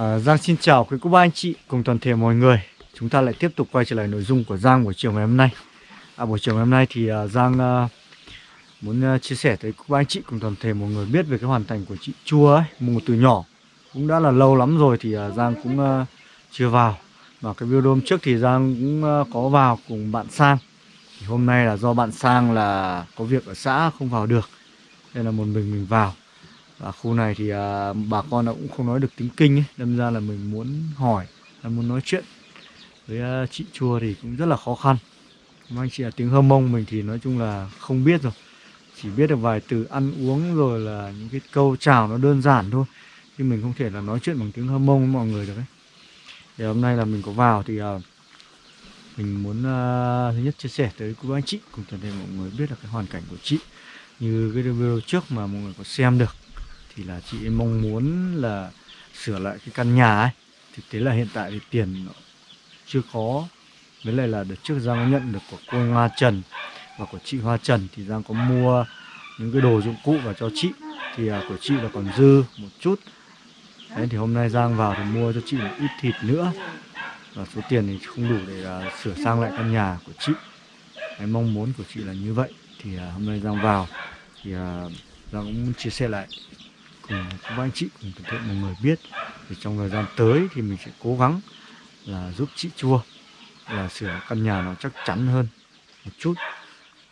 À, Giang xin chào quý cô bác anh chị cùng toàn thể mọi người. Chúng ta lại tiếp tục quay trở lại nội dung của Giang buổi chiều ngày hôm nay. À, Buổi chiều ngày hôm nay thì uh, Giang uh, muốn uh, chia sẻ tới cô bác anh chị cùng toàn thể mọi người biết về cái hoàn thành của chị Chua ấy Một từ nhỏ. Cũng đã là lâu lắm rồi thì uh, Giang cũng uh, chưa vào. Mà cái video hôm trước thì Giang cũng uh, có vào cùng bạn Sang. Thì Hôm nay là do bạn Sang là có việc ở xã không vào được Nên là một mình mình vào và khu này thì à, bà con cũng không nói được tiếng kinh ấy đâm ra là mình muốn hỏi là muốn nói chuyện với à, chị chùa thì cũng rất là khó khăn. Mà anh chị là tiếng hơ mông mình thì nói chung là không biết rồi. Chỉ biết được vài từ ăn uống rồi là những cái câu chào nó đơn giản thôi. Chứ mình không thể là nói chuyện bằng tiếng hơ mông với mọi người được ấy. Thì hôm nay là mình có vào thì à, mình muốn uh, thứ nhất chia sẻ tới cô anh chị cùng toàn thể mọi người biết là cái hoàn cảnh của chị. Như cái video trước mà mọi người có xem được thì là chị mong muốn là sửa lại cái căn nhà ấy. Thực tế là hiện tại thì tiền nó chưa có. Với lại là đợt trước Giang nhận được của cô Hoa Trần và của chị Hoa Trần thì Giang có mua những cái đồ dụng cụ vào cho chị. Thì à, của chị là còn dư một chút. Đấy, thì hôm nay Giang vào thì mua cho chị một ít thịt nữa. Và số tiền thì không đủ để à, sửa sang lại căn nhà của chị. Cái mong muốn của chị là như vậy. Thì à, hôm nay Giang vào thì à, Giang cũng muốn chia sẻ lại cùng các anh chị cùng toàn thể mọi người biết. Thì trong thời gian tới thì mình sẽ cố gắng là giúp chị chua là sửa căn nhà nó chắc chắn hơn một chút.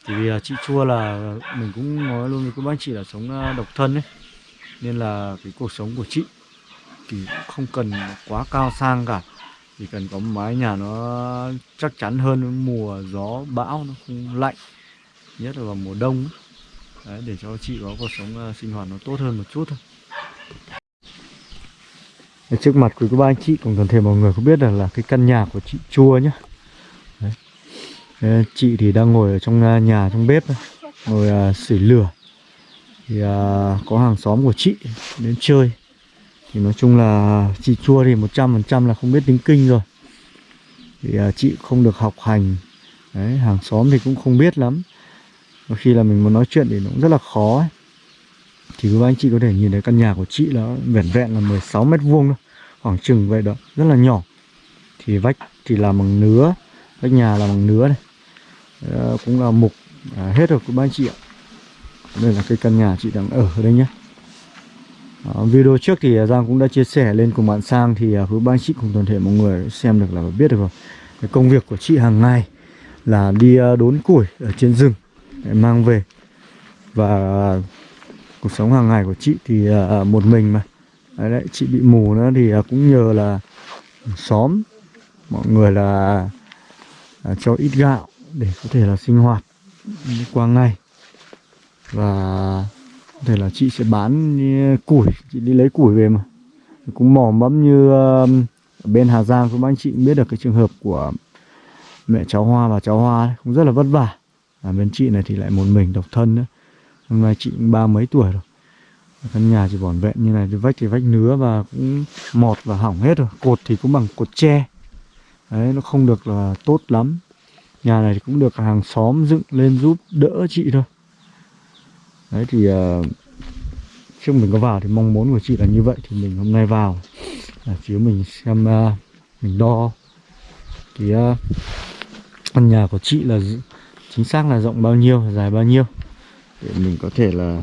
Thì vì là chị chua là mình cũng nói luôn với các anh chị là sống à, độc thân ấy. Nên là cái cuộc sống của chị thì cũng không cần quá cao sang cả. Chỉ cần có mái nhà nó chắc chắn hơn mùa gió bão nó không lạnh nhất là vào mùa đông ấy. Đấy, để cho chị có cuộc sống uh, sinh hoạt nó tốt hơn một chút thôi. Trước mặt của các ba anh chị cùng toàn thể mọi người có biết là, là cái căn nhà của chị chua nhá. Đấy. Đấy, chị thì đang ngồi ở trong à, nhà trong bếp ngồi à, uh, sưởi lửa. Thì uh, có hàng xóm của chị đến chơi. Thì nói chung là chị chua thì 100% là không biết tiếng kinh rồi. Thì uh, chị không được học hành. Đấy, hàng xóm thì cũng không biết lắm. Và khi là mình muốn nói chuyện thì nó cũng rất là khó ấy. Thì các anh chị có thể nhìn thấy căn nhà của chị là vẻn vẹn là 16 mét vuông thôi Khoảng chừng vậy đó, rất là nhỏ. Thì vách thì làm bằng nứa Vách nhà là bằng nứa này. À, Cũng là mục à, hết rồi các anh chị ạ. Đây là cái căn nhà chị đang ở đây nhé. À, Video trước thì à, Giang cũng đã chia sẻ lên cùng bạn Sang Thì à, các anh chị cùng toàn thể mọi người xem được là biết được rồi. Cái Công việc của chị hàng ngày là đi à, đốn củi ở trên rừng để mang về. Và cuộc sống hàng ngày của chị thì uh, một mình mà. Đấy, đấy chị bị mù nữa thì uh, cũng nhờ là xóm mọi người là uh, cho ít gạo để có thể là sinh hoạt qua ngày. Và có thể là chị sẽ bán củi chị đi lấy củi về mà. Cũng mò mẫm như uh, bên Hà Giang cũng anh chị biết được cái trường hợp của mẹ cháu Hoa và cháu Hoa ấy, cũng rất là vất vả. À, bên chị này thì lại một mình độc thân nữa hôm nay chị ba mấy tuổi rồi? Căn nhà chỉ vỏn vẹn như này thì vách thì vách nứa và cũng mọt và hỏng hết rồi. Cột thì cũng bằng cột tre. Đấy nó không được là tốt lắm. Nhà này thì cũng được hàng xóm dựng lên giúp đỡ chị thôi. Đấy thì uh, trước mình có vào thì mong muốn của chị là như vậy thì mình hôm nay vào. Là chiếu mình xem uh, mình đo. Cái uh, ờ, căn nhà của chị là chính xác là rộng bao nhiêu dài bao nhiêu? Để mình có thể là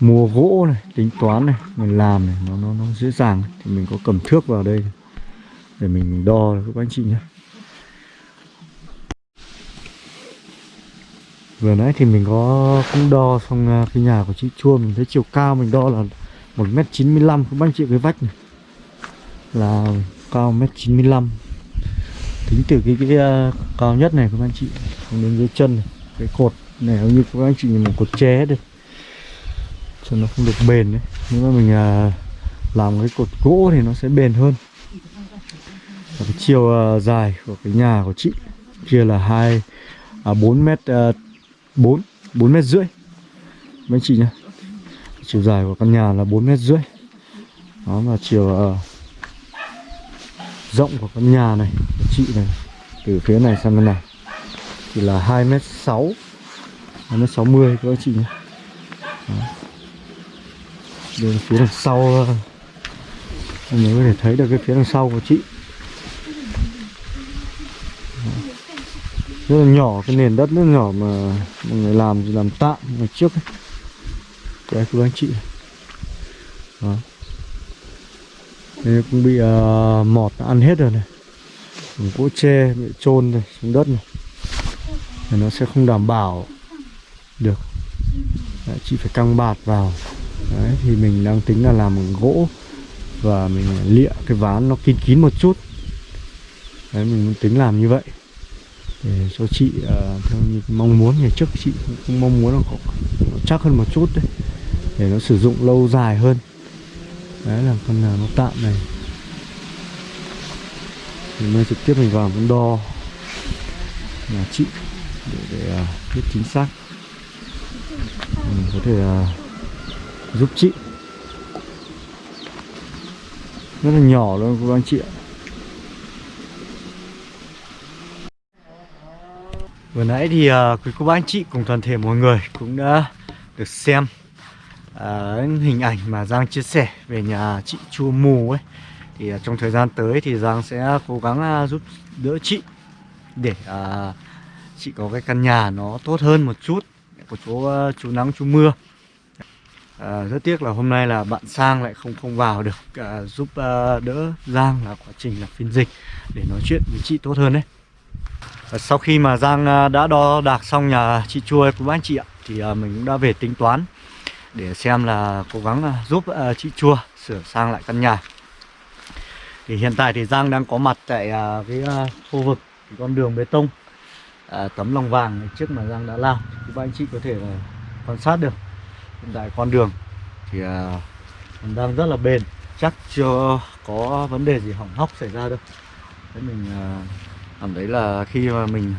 mua gỗ này tính toán này mình làm này nó nó nó dễ dàng. Thì mình có cầm thước vào đây để mình đo các anh chị nhé. Vừa nãy thì mình có cũng đo xong à, cái nhà của chị chua mình thấy chiều cao mình đo là một mét chín mươi lăm các anh chị cái vách này? Là cao mét chín mươi lăm. Tính từ cái cái uh, cao nhất này các anh chị đến dưới chân này cái cột này như các anh chị nhìn một cột tre đây. Cho nó không được bền đấy. Nếu mà mình à, làm cái cột gỗ thì nó sẽ bền hơn. Và cái chiều à, dài của cái nhà của chị kia là hai à, 4 mét à, bốn 4 4 mét rưỡi. Mấy anh chị nhá. Chiều dài của căn nhà là 4 mét rưỡi. Đó và chiều uh, rộng của căn nhà này của chị này từ phía này sang bên này thì là 2 mét 6 nó 60 các chị nhé. Đó. Bên phía đằng sau anh người có thể thấy được cái phía đằng sau của chị. Rất là nhỏ cái nền đất rất nhỏ mà mọi người làm thì làm tạm ngày trước ấy. đấy các anh chị. Đó. Đây cũng bị uh, mọt ăn hết rồi này. Gỗ tre bị trôn rồi xuống đất này. Thì nó sẽ không đảm bảo được. Đấy, chị phải căng bạt vào. Đấy thì mình đang tính là làm bằng gỗ và mình lịa cái ván nó kín kín một chút. Đấy mình muốn tính làm như vậy để cho chị uh, theo như mong muốn ngày trước chị cũng, mong muốn là có nó chắc hơn một chút đấy để nó sử dụng lâu dài hơn. Đấy là con nó tạm này. Mình mới trực tiếp mình vào mình đo nhà chị để, để uh, biết chính xác mình có thể uh, giúp chị. Rất là nhỏ luôn các anh chị ạ. Vừa nãy thì uh, quý cô bác anh chị cùng toàn thể mọi người cũng đã được xem uh, hình ảnh mà Giang chia sẻ về nhà chị Chua Mù ấy. Thì uh, trong thời gian tới thì Giang sẽ cố gắng uh, giúp đỡ chị để uh, chị có cái căn nhà nó tốt hơn một chút của chỗ ờ, chú nắng chú mưa À, rất tiếc là hôm nay là bạn Sang lại không không vào được à, giúp à, đỡ Giang là quá trình là phiên dịch để nói chuyện với chị tốt hơn đấy. à, sau khi mà Giang à, đã đo đạc xong nhà chị Chua của anh chị ạ thì à, mình cũng đã về tính toán để xem là cố gắng à, giúp à, chị Chua sửa sang lại căn nhà. Thì hiện tại thì Giang đang có mặt tại à, cái à, khu vực cái con đường bê tông à, tấm lòng vàng trước mà Giang đã làm. Thì các anh chị có thể là quan sát được. Hiện tại con đường thì à, đang rất là bền. Chắc chưa có vấn đề gì hỏng hóc xảy ra đâu. Thế mình à, cảm thấy là khi mà mình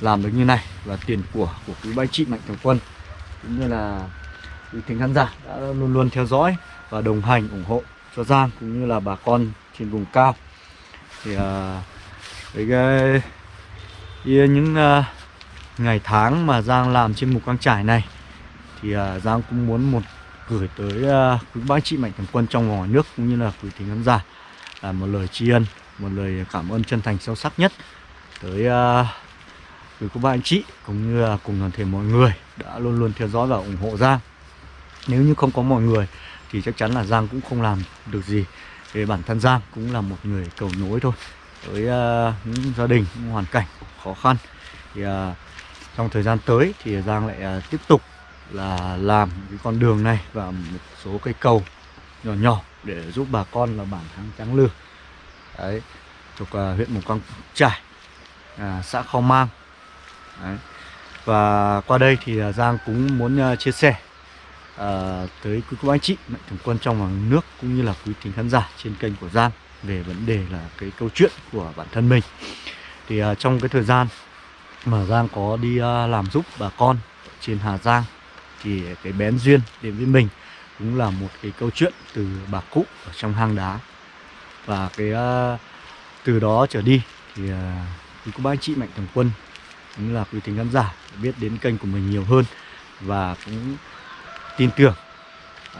làm được như này là tiền của của quý ba chị mạnh thường quân cũng như là quý thính khán giả đã luôn luôn theo dõi và đồng hành ủng hộ cho Giang cũng như là bà con trên vùng cao. Thì à, với cái, thì ờ, những uh, ngày tháng mà Giang làm trên mục căng trải này thì uh, Giang cũng muốn một gửi tới uh, quý bác chị mạnh thường quân trong và ngoài nước cũng như là quý thính khán giả là một lời tri ân một lời cảm ơn chân thành sâu sắc nhất tới uh, quý cô bác anh chị cũng như là cùng toàn thể mọi người đã luôn luôn theo dõi và ủng hộ Giang. Nếu như không có mọi người thì chắc chắn là Giang cũng không làm được gì. Về bản thân Giang cũng là một người cầu nối thôi với uh, những gia đình những hoàn cảnh khó khăn. Thì uh, trong thời gian tới thì Giang lại uh, tiếp tục là làm cái con đường này và một số cây cầu nhỏ nhỏ để giúp bà con là bản thắng trắng lư đấy thuộc uh, huyện mù căng trải uh, xã kho mang. Đấy. và qua đây thì uh, giang cũng muốn uh, chia sẻ uh, tới quý cô anh chị mạnh thường quân trong và nước cũng như là quý thính khán giả trên kênh của giang về vấn đề là cái câu chuyện của bản thân mình. Thì uh, trong cái thời gian mà giang có đi uh, làm giúp bà con trên hà giang thì cái bén duyên đến với mình cũng là một cái câu chuyện từ bà cụ ở trong hang đá. Và cái uh, từ đó trở đi thì uh, quý cô bác anh chị mạnh thường quân cũng là quý tính khán giả biết đến kênh của mình nhiều hơn và cũng tin tưởng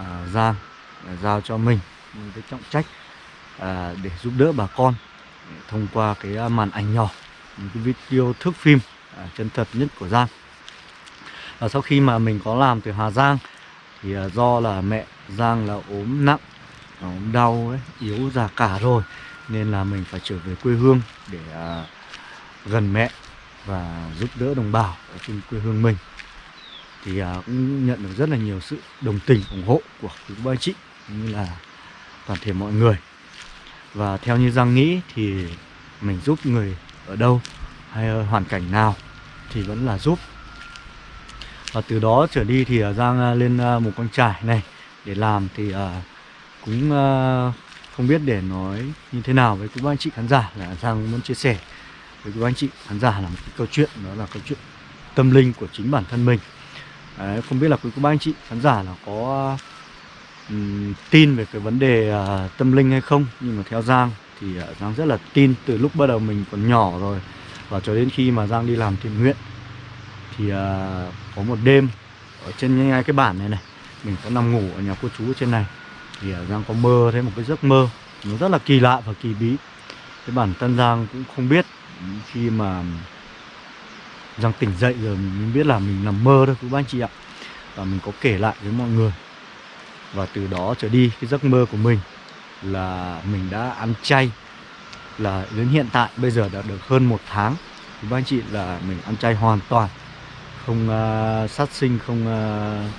uh, Giang uh, giao cho mình một cái trọng trách À, để giúp đỡ bà con thông qua cái à, màn ảnh nhỏ những cái video thước phim à, chân thật nhất của Giang. Và sau khi mà mình có làm từ Hà Giang thì à, do là mẹ Giang là ốm nặng ốm đau ấy, yếu già cả rồi nên là mình phải trở về quê hương để gần mẹ và giúp đỡ đồng bào ở trên quê hương mình. Thì cũng nhận được rất là nhiều sự đồng tình ủng hộ của quý ba chị cũng như là toàn thể mọi người và theo như Giang nghĩ thì mình giúp người ở đâu hay hoàn cảnh nào thì vẫn là giúp. Và từ đó trở đi thì à, Giang à, lên à, một con trải này để làm thì cũng không biết để nói như thế nào với quý anh chị khán giả là Giang muốn chia sẻ với quý anh chị khán giả là một cái câu chuyện đó là câu chuyện tâm linh của chính bản thân mình. Đấy, không biết là quý cô anh chị khán giả là có tin về cái vấn đề uh, tâm linh hay không? Nhưng mà theo Giang thì uh, Giang rất là tin từ lúc bắt đầu mình còn nhỏ rồi và cho đến khi mà Giang đi làm thiện nguyện thì uh, có một đêm ở trên ngay cái bản này này mình có nằm ngủ ở nhà cô chú ở trên này thì uh, Giang có mơ thấy một cái giấc mơ nó rất là kỳ lạ và kỳ bí. Cái bản thân Giang cũng không biết khi mà Giang tỉnh dậy rồi mình biết là mình nằm mơ thôi quý ba anh chị ạ. Và mình có kể lại với mọi người và từ đó trở đi cái giấc mơ của mình là mình đã ăn chay. Là đến hiện tại bây giờ đã được hơn một tháng. Thì các anh chị là mình ăn chay hoàn toàn. Không uh, sát sinh không uh,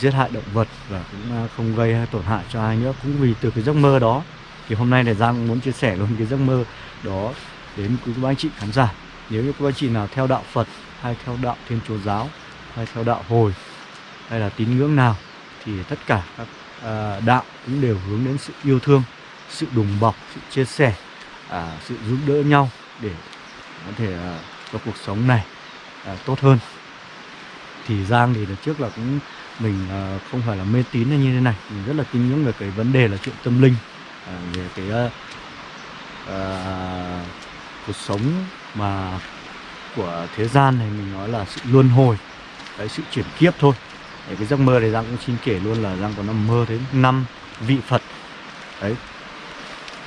giết hại động vật và cũng uh, không gây tổn hại cho ai nữa. Cũng vì từ cái giấc mơ đó thì hôm nay là Giang muốn chia sẻ luôn cái giấc mơ đó đến quý các anh chị khán giả. Nếu như các anh chị nào theo đạo Phật hay theo đạo Thiên Chúa giáo hay theo đạo Hồi hay là tín ngưỡng nào thì tất cả các ờ, đạo cũng đều hướng đến sự yêu thương, sự đùm bọc, sự chia sẻ, à, sự giúp đỡ nhau để có thể ờ, cho cuộc sống này ờ, tốt hơn. Thì Giang thì trước là cũng mình không phải là mê tín hay như thế này, mình rất là tin ngưỡng về cái vấn đề là chuyện tâm linh, à, về cái uh, cuộc sống mà của thế gian này mình nói là sự luân hồi cái sự chuyển kiếp thôi Đấy, cái giấc mơ này Giang cũng xin kể luôn là Giang có nằm mơ đến năm vị Phật. Đấy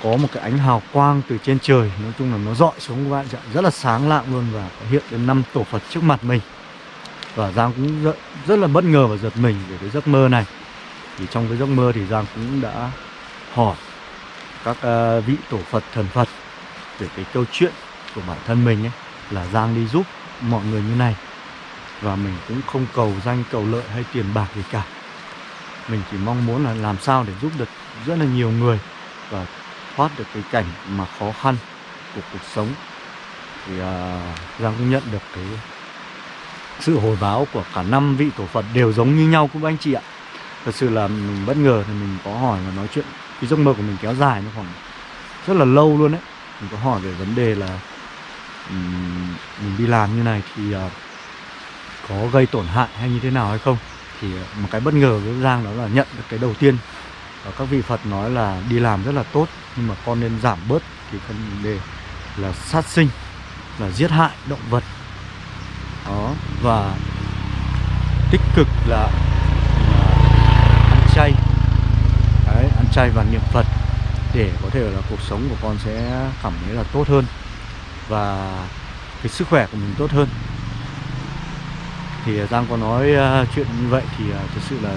có một cái ánh hào quang từ trên trời nói chung là nó dọi xuống các bạn rất là sáng lạng luôn và hiện đến năm tổ Phật trước mặt mình. Và Giang cũng rất, rất là bất ngờ và giật mình về cái giấc mơ này. Thì trong cái giấc mơ thì Giang cũng đã hỏi các ờ, vị tổ Phật thần Phật về cái câu chuyện của bản thân mình ấy là Giang đi giúp mọi người như này và mình cũng không cầu danh cầu lợi hay tiền bạc gì cả. Mình chỉ mong muốn là làm sao để giúp được rất là nhiều người và thoát được cái cảnh mà khó khăn của cuộc sống. Thì uh, Giang cũng nhận được cái sự hồi báo của cả năm vị tổ Phật đều giống như nhau cũng anh chị ạ. Thật sự là mình bất ngờ thì mình có hỏi và nói chuyện cái giấc mơ của mình kéo dài nó khoảng rất là lâu luôn đấy. Mình có hỏi về vấn đề là um, mình đi làm như này thì uh, có gây tổn hại hay như thế nào hay không thì một cái bất ngờ với Giang đó là nhận được cái đầu tiên. Và các vị Phật nói là đi làm rất là tốt nhưng mà con nên giảm bớt thì vấn đề là sát sinh là giết hại động vật. Đó và tích cực là, là ăn chay. Đấy, ăn chay và niệm Phật để có thể là cuộc sống của con sẽ cảm thấy là tốt hơn và cái sức khỏe của mình tốt hơn thì à, Giang có nói uh, chuyện như vậy thì à, uh, thực sự là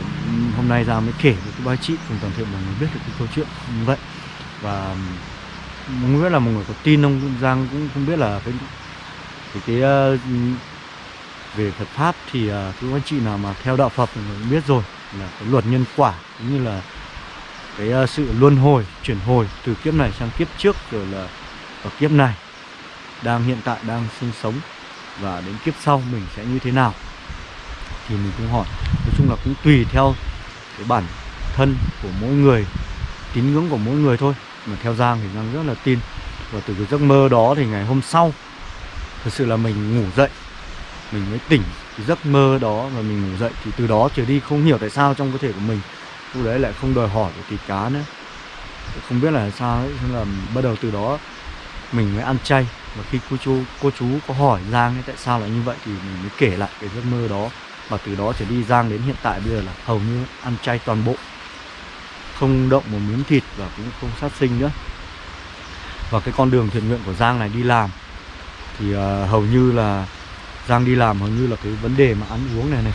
hôm nay Giang mới kể với các bác chị cùng toàn thể mọi người biết được cái câu chuyện như vậy. Và không biết là mọi người có tin không Giang cũng không biết là cái cái, cái uh, về Phật pháp thì uh, các anh chị nào mà theo đạo Phật thì cũng biết rồi là cái luật nhân quả cũng như là cái uh, sự luân hồi chuyển hồi từ kiếp này sang kiếp trước rồi là ở kiếp này đang hiện tại đang sinh sống và đến kiếp sau mình sẽ như thế nào thì mình cũng hỏi. Nói chung là cũng tùy theo cái bản thân của mỗi người tín ngưỡng của mỗi người thôi. Mà theo Giang thì Giang rất là tin. Và từ cái giấc mơ đó thì ngày hôm sau thật sự là mình ngủ dậy mình mới tỉnh cái giấc mơ đó và mình ngủ dậy. Thì từ đó trở đi không hiểu tại sao trong cơ thể của mình lúc đấy lại không đòi hỏi được thịt cá nữa. Không biết là sao ấy nên là bắt đầu từ đó mình mới ăn chay. Và khi cô chú cô chú có hỏi Giang ấy, tại sao lại như vậy thì mình mới kể lại cái giấc mơ đó và từ đó trở đi Giang đến hiện tại bây giờ là hầu như ăn chay toàn bộ. Không động một miếng thịt và cũng không sát sinh nữa. Và cái con đường thiện nguyện của Giang này đi làm thì uh, hầu như là Giang đi làm hầu như là cái vấn đề mà ăn uống này này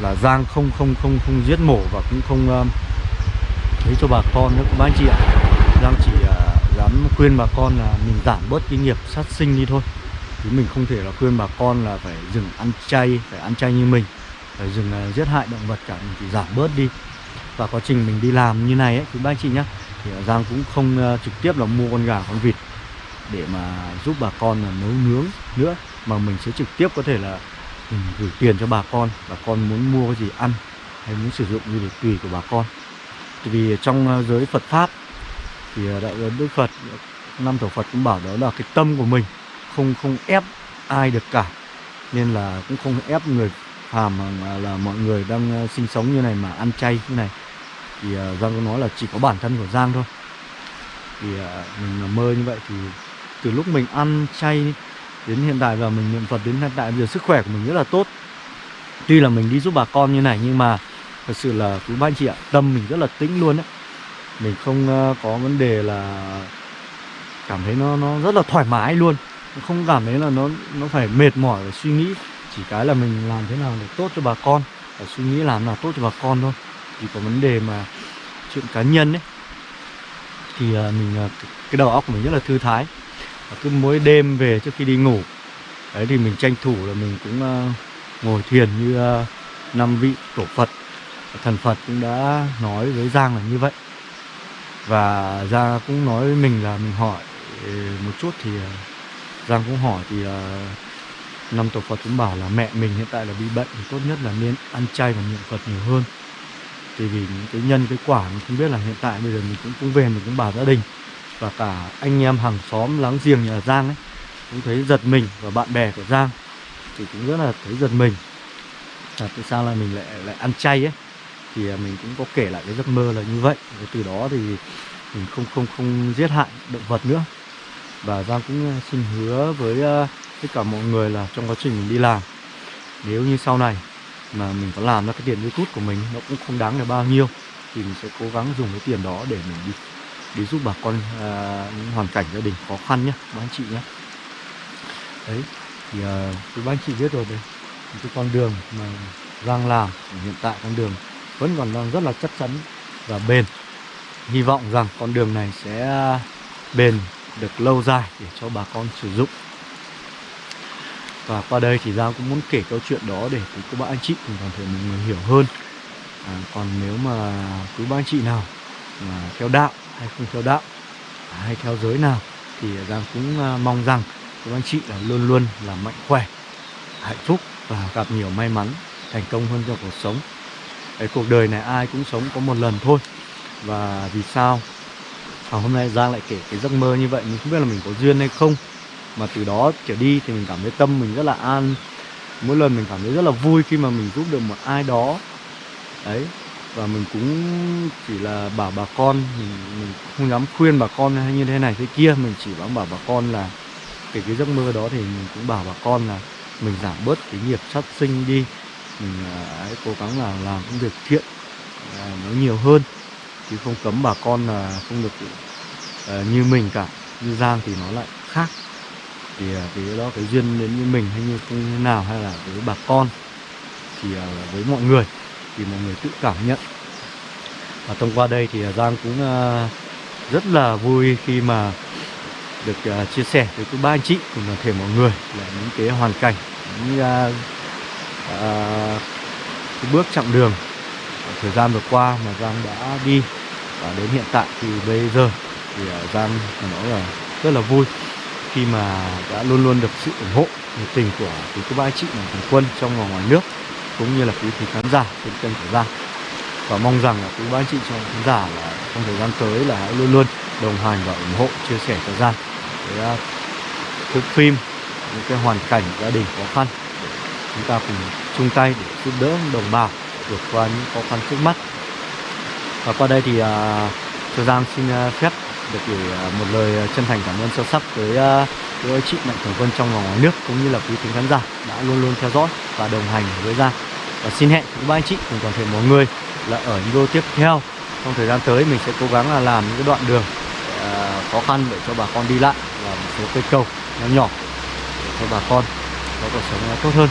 là Giang không không không không giết mổ và cũng không uh, lấy cho bà con nữa. Các anh chị ạ Giang chỉ uh, dám khuyên bà con là mình giảm bớt cái nghiệp sát sinh đi thôi. Chứ mình không thể là khuyên bà con là phải dừng ăn chay phải ăn chay như mình dừng uh, giết hại động vật cả mình chỉ giảm bớt đi. Và quá trình mình đi làm như này ấy quý bác anh chị nhá thì Giang cũng không uh, trực tiếp là mua con gà con vịt để mà giúp bà con là nấu nướng nữa mà mình sẽ trực tiếp có thể là mình gửi tiền cho bà con. Bà con muốn mua cái gì ăn hay muốn sử dụng như để tùy của bà con. Vì trong ờ, giới Phật pháp thì ờ, đạo Đức Phật năm tổ Phật cũng bảo đó là cái tâm của mình không không ép ai được cả nên là cũng không ép người phàm mà là mọi người đang ờ, sinh sống như này mà ăn chay như này. Thì ờ, Giang có nói là chỉ có bản thân của Giang thôi. Thì ờ, mình mơ như vậy thì từ lúc mình ăn chay đến hiện tại và mình niệm Phật đến hiện tại, bây giờ sức khỏe của mình rất là tốt. Tuy là mình đi giúp bà con như này nhưng mà thật sự là quý ba anh chị ạ, tâm mình rất là tĩnh luôn đấy mình không có vấn đề là cảm thấy nó nó rất là thoải mái luôn. Không cảm thấy là nó nó phải mệt mỏi và suy nghĩ chỉ cái là mình làm thế nào để tốt cho bà con. Và suy nghĩ làm nào tốt cho bà con thôi. Chỉ có vấn đề mà chuyện cá nhân ấy. Thì à, mình à, cái đầu óc của mình rất là thư thái. Và cứ mỗi đêm về trước khi đi ngủ, đấy, thì mình tranh thủ là mình cũng à, ngồi thiền như năm vị tổ Phật. Thần Phật cũng đã nói với Giang là như vậy. Và Giang cũng nói với mình là mình hỏi ừ, một chút thì Giang cũng hỏi thì năm tổ Phật cũng bảo là mẹ mình hiện tại là bị bệnh thì tốt nhất là nên ăn chay và niệm Phật nhiều hơn. Thì vì những cái nhân cái quả mình không biết là hiện tại bây giờ mình cũng cũng về mình cũng bảo gia đình và cả anh em hàng xóm láng giềng nhà Giang ấy cũng thấy giật mình và bạn bè của Giang thì cũng rất là thấy giật mình. Là tại sao là mình lại lại ăn chay ấy? Thì à, mình cũng có kể lại cái giấc mơ là như vậy. Và từ đó thì mình không không không giết hại động vật nữa. Và Giang cũng à, xin hứa với uh, tất cả mọi người là trong quá trình mình đi làm. Nếu như sau này mà mình có làm ra cái tiền youtube của mình nó cũng không đáng là bao nhiêu thì mình sẽ cố gắng dùng cái tiền đó để mình đi đi giúp bà con à, những hoàn cảnh gia đình khó khăn nhé các anh chị nhé đấy thì à, các anh chị biết rồi đấy cái con đường mà đang làm hiện tại con đường vẫn còn đang rất là chắc chắn và bền. Hy vọng rằng con đường này sẽ bền được lâu dài để cho bà con sử dụng và qua đây thì Giang cũng muốn kể câu chuyện đó để quý các bạn anh chị cùng toàn thể mọi người hiểu hơn. À, Còn nếu mà quý bạn anh chị nào mà theo đạo hay không theo đạo à, hay theo giới nào Thì Giang cũng à, mong rằng quý anh chị là luôn luôn là mạnh khỏe, hạnh phúc và gặp nhiều may mắn, thành công hơn trong cuộc sống. Cái cuộc đời này ai cũng sống có một lần thôi. Và vì sao à, hôm nay Giang lại kể cái giấc mơ như vậy? Mình không biết là mình có duyên hay không mà từ đó trở đi thì mình cảm thấy tâm mình rất là an. Mỗi lần mình cảm thấy rất là vui khi mà mình giúp được một ai đó. Đấy và mình cũng chỉ là bảo bà con mình, mình không dám khuyên bà con hay như thế này thế kia. Mình chỉ dám bảo bà con là kể cái giấc mơ đó thì mình cũng bảo bà con là mình giảm bớt cái nghiệp sát sinh đi. Mình à, hãy cố gắng là làm những việc thiện à, nó nhiều hơn. Chứ không cấm bà con là không được à, như mình cả. Như giang thì nó lại khác thì à, cái đó cái duyên đến với mình hay như thế nào hay là với bà con thì à, với mọi người thì mọi người tự cảm nhận. Và thông qua đây thì à, Giang cũng rất là vui khi mà được chia sẻ với các ba anh chị cùng toàn thể mọi người là những cái hoàn cảnh những uh, uh, cái bước chặng đường thời gian vừa qua mà Giang đã đi. Và đến hiện tại thì bây giờ thì Giang nói là rất là vui khi mà đã luôn luôn được sự ủng hộ nhiệt tình của quý cô bác chị mạnh thường quân trong và ngoài nước cũng như là quý vị khán giả trên kênh của Giang và mong rằng là quý bác chị trong khán giả là trong thời gian tới là hãy luôn luôn đồng hành và ủng hộ chia sẻ cho Giang với thước à, phim những cái hoàn cảnh gia đình khó khăn để chúng ta cùng chung tay để giúp đỡ đồng bào vượt qua những khó khăn trước mắt. Và qua đây thì à, uh, cho Giang xin uh, phép được gửi à, một lời à, chân thành cảm ơn sâu sắc tới à, cô anh chị mạnh thường quân trong và ngoài nước cũng như là quý thính khán giả đã luôn luôn theo dõi và đồng hành với Giang. Và xin hẹn quý ba anh chị cùng toàn thể mọi người là ở những video tiếp theo. Trong thời gian tới mình sẽ cố gắng là làm những cái đoạn đường uh, khó khăn để cho bà con đi lại và một số cây cầu nhỏ nhỏ để cho bà con có cuộc sống tốt hơn.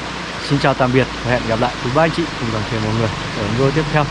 Xin chào tạm biệt và hẹn gặp lại quý ba anh chị cùng toàn thể mọi người ở video tiếp theo.